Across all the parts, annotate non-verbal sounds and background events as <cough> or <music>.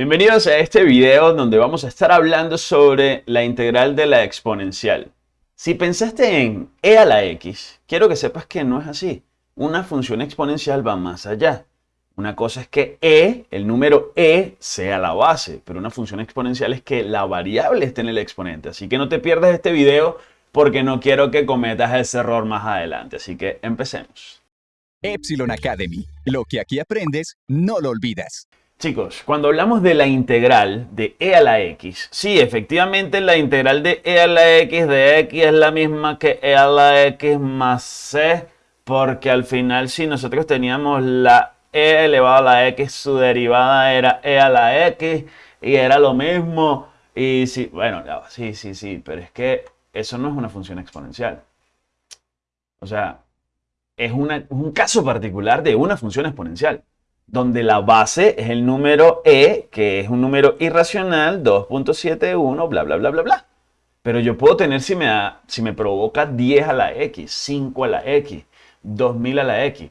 Bienvenidos a este video donde vamos a estar hablando sobre la integral de la exponencial. Si pensaste en e a la x, quiero que sepas que no es así. Una función exponencial va más allá. Una cosa es que e, el número e, sea la base, pero una función exponencial es que la variable esté en el exponente. Así que no te pierdas este video porque no quiero que cometas ese error más adelante. Así que empecemos. Epsilon Academy. Lo que aquí aprendes, no lo olvidas. Chicos, cuando hablamos de la integral de e a la x, sí, efectivamente la integral de e a la x de x es la misma que e a la x más c, porque al final si nosotros teníamos la e elevado a la x, su derivada era e a la x y era lo mismo. Y sí, bueno, sí, sí, sí, pero es que eso no es una función exponencial. O sea, es un caso particular de una función exponencial donde la base es el número e, que es un número irracional, 2.71, bla, bla, bla, bla, bla. Pero yo puedo tener, si me, si me provoca 10 a la x, 5 a la x, 2000 a la x,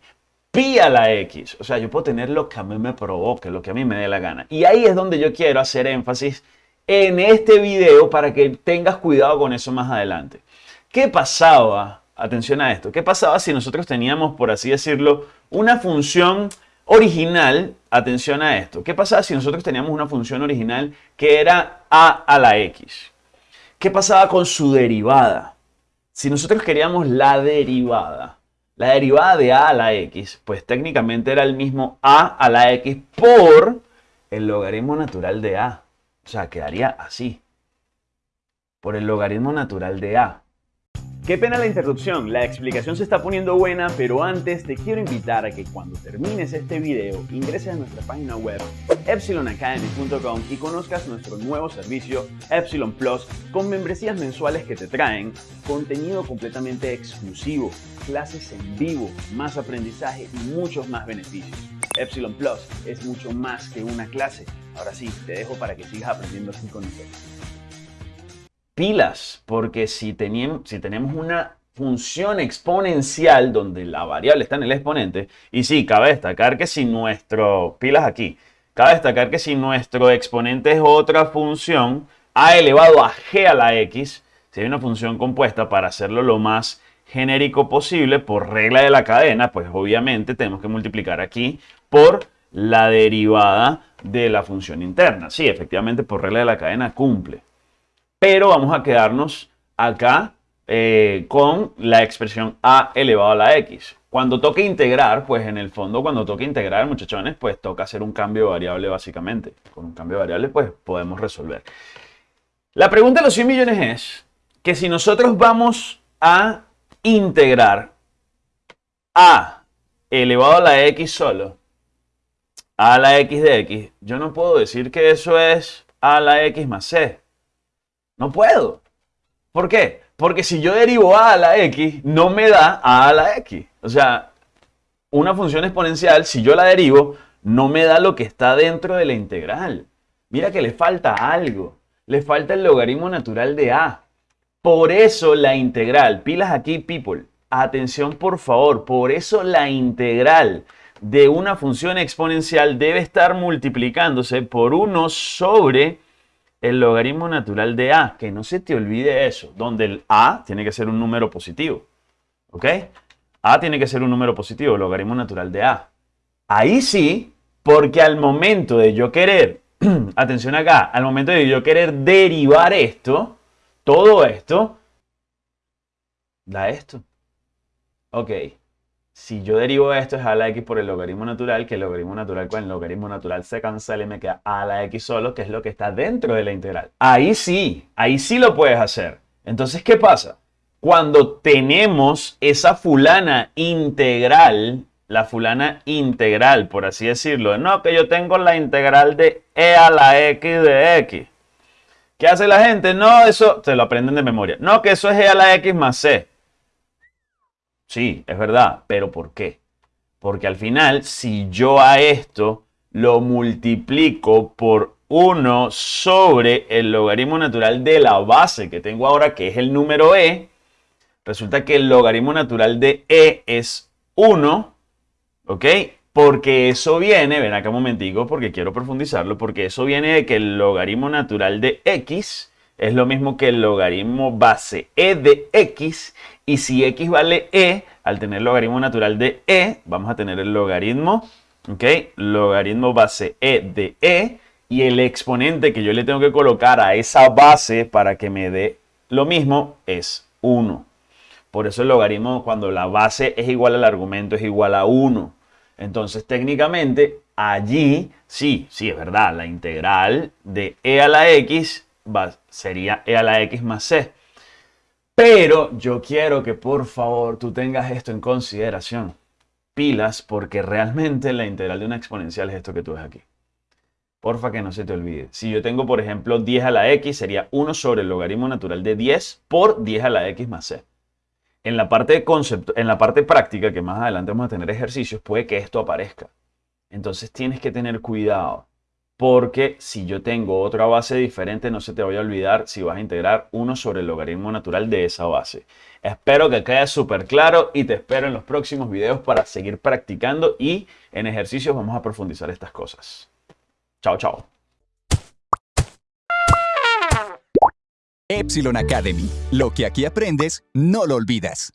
pi a la x. O sea, yo puedo tener lo que a mí me provoque, lo que a mí me dé la gana. Y ahí es donde yo quiero hacer énfasis en este video para que tengas cuidado con eso más adelante. ¿Qué pasaba? Atención a esto. ¿Qué pasaba si nosotros teníamos, por así decirlo, una función original, atención a esto. ¿Qué pasaba si nosotros teníamos una función original que era a a la x? ¿Qué pasaba con su derivada? Si nosotros queríamos la derivada, la derivada de a a la x, pues técnicamente era el mismo a a la x por el logaritmo natural de a. O sea, quedaría así. Por el logaritmo natural de a. Qué pena la interrupción, la explicación se está poniendo buena, pero antes te quiero invitar a que cuando termines este video ingreses a nuestra página web epsilonacademy.com y conozcas nuestro nuevo servicio Epsilon Plus con membresías mensuales que te traen contenido completamente exclusivo, clases en vivo, más aprendizaje y muchos más beneficios. Epsilon Plus es mucho más que una clase. Ahora sí, te dejo para que sigas aprendiendo así con nosotros pilas, porque si, si tenemos una función exponencial donde la variable está en el exponente, y sí, cabe destacar que si nuestro, pilas aquí, cabe destacar que si nuestro exponente es otra función, a elevado a g a la x, si hay una función compuesta para hacerlo lo más genérico posible por regla de la cadena, pues obviamente tenemos que multiplicar aquí por la derivada de la función interna. Sí, efectivamente por regla de la cadena cumple pero vamos a quedarnos acá eh, con la expresión a elevado a la x. Cuando toque integrar, pues en el fondo cuando toque integrar, muchachones, pues toca hacer un cambio de variable básicamente. Con un cambio de variable, pues podemos resolver. La pregunta de los 100 millones es que si nosotros vamos a integrar a elevado a la x solo, a la x de x, yo no puedo decir que eso es a la x más c. No puedo. ¿Por qué? Porque si yo derivo a a la x, no me da a a la x. O sea, una función exponencial, si yo la derivo, no me da lo que está dentro de la integral. Mira que le falta algo. Le falta el logaritmo natural de a. Por eso la integral, pilas aquí people, atención por favor, por eso la integral de una función exponencial debe estar multiplicándose por 1 sobre el logaritmo natural de a, que no se te olvide eso, donde el a tiene que ser un número positivo, ¿ok? a tiene que ser un número positivo, logaritmo natural de a. Ahí sí, porque al momento de yo querer, <clears throat> atención acá, al momento de yo querer derivar esto, todo esto, da esto. Ok si yo derivo esto es a la x por el logaritmo natural, que el logaritmo natural con el logaritmo natural se cancela y me queda a la x solo, que es lo que está dentro de la integral. Ahí sí, ahí sí lo puedes hacer. Entonces, ¿qué pasa? Cuando tenemos esa fulana integral, la fulana integral, por así decirlo, no, que yo tengo la integral de e a la x de x. ¿Qué hace la gente? No, eso, se lo aprenden de memoria. No, que eso es e a la x más c. Sí, es verdad, pero ¿por qué? Porque al final, si yo a esto lo multiplico por 1 sobre el logaritmo natural de la base que tengo ahora, que es el número e, resulta que el logaritmo natural de e es 1, ¿ok? Porque eso viene, ven acá un momentico, porque quiero profundizarlo, porque eso viene de que el logaritmo natural de x es lo mismo que el logaritmo base e de x, y si x vale e, al tener logaritmo natural de e, vamos a tener el logaritmo, ¿ok? Logaritmo base e de e, y el exponente que yo le tengo que colocar a esa base para que me dé lo mismo es 1. Por eso el logaritmo cuando la base es igual al argumento es igual a 1. Entonces técnicamente allí sí, sí es verdad, la integral de e a la x sería e a la x más c. Pero yo quiero que por favor tú tengas esto en consideración. Pilas porque realmente la integral de una exponencial es esto que tú ves aquí. Porfa que no se te olvide. Si yo tengo, por ejemplo, 10 a la x, sería 1 sobre el logaritmo natural de 10 por 10 a la x más c. En la parte de concepto, en la parte práctica, que más adelante vamos a tener ejercicios, puede que esto aparezca. Entonces tienes que tener cuidado. Porque si yo tengo otra base diferente, no se te vaya a olvidar si vas a integrar 1 sobre el logaritmo natural de esa base. Espero que quede súper claro y te espero en los próximos videos para seguir practicando y en ejercicios vamos a profundizar estas cosas. Chao, chao. Epsilon Academy. Lo que aquí aprendes, no lo olvidas.